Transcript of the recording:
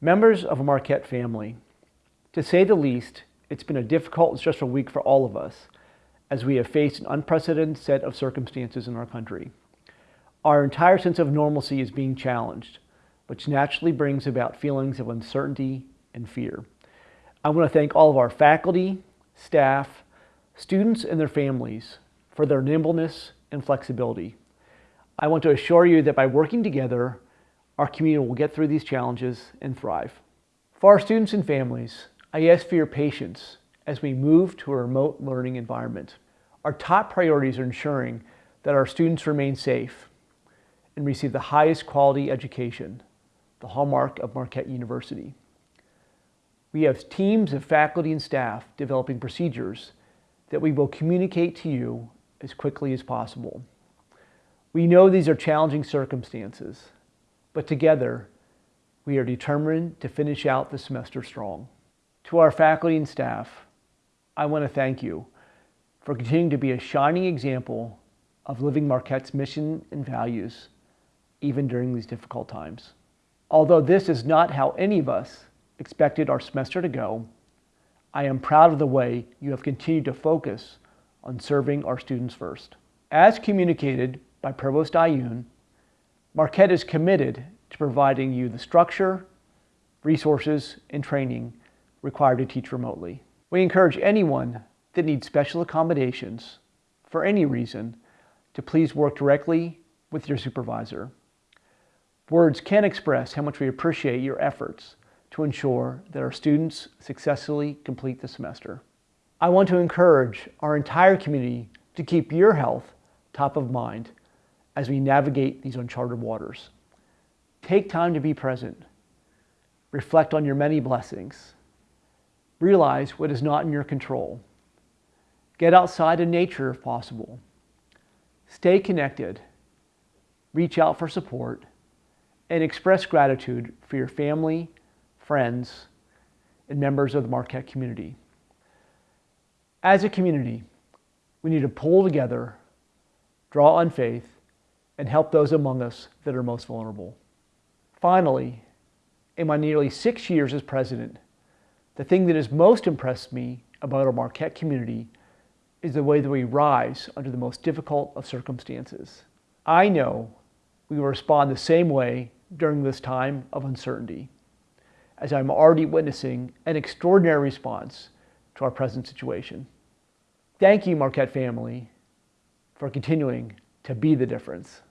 Members of a Marquette family, to say the least, it's been a difficult and stressful week for all of us as we have faced an unprecedented set of circumstances in our country. Our entire sense of normalcy is being challenged, which naturally brings about feelings of uncertainty and fear. I want to thank all of our faculty, staff, students, and their families for their nimbleness and flexibility. I want to assure you that by working together, our community will get through these challenges and thrive. For our students and families, I ask for your patience as we move to a remote learning environment. Our top priorities are ensuring that our students remain safe and receive the highest quality education, the hallmark of Marquette University. We have teams of faculty and staff developing procedures that we will communicate to you as quickly as possible. We know these are challenging circumstances, but together, we are determined to finish out the semester strong. To our faculty and staff, I want to thank you for continuing to be a shining example of living Marquette's mission and values, even during these difficult times. Although this is not how any of us expected our semester to go, I am proud of the way you have continued to focus on serving our students first. As communicated by Provost Ayoun, Marquette is committed to providing you the structure, resources, and training required to teach remotely. We encourage anyone that needs special accommodations for any reason to please work directly with your supervisor. Words can't express how much we appreciate your efforts to ensure that our students successfully complete the semester. I want to encourage our entire community to keep your health top of mind as we navigate these uncharted waters. Take time to be present. Reflect on your many blessings. Realize what is not in your control. Get outside in nature if possible. Stay connected. Reach out for support and express gratitude for your family, friends, and members of the Marquette community. As a community, we need to pull together, draw on faith, and help those among us that are most vulnerable. Finally, in my nearly six years as president, the thing that has most impressed me about our Marquette community is the way that we rise under the most difficult of circumstances. I know we will respond the same way during this time of uncertainty, as I'm already witnessing an extraordinary response to our present situation. Thank you, Marquette family, for continuing to be the difference.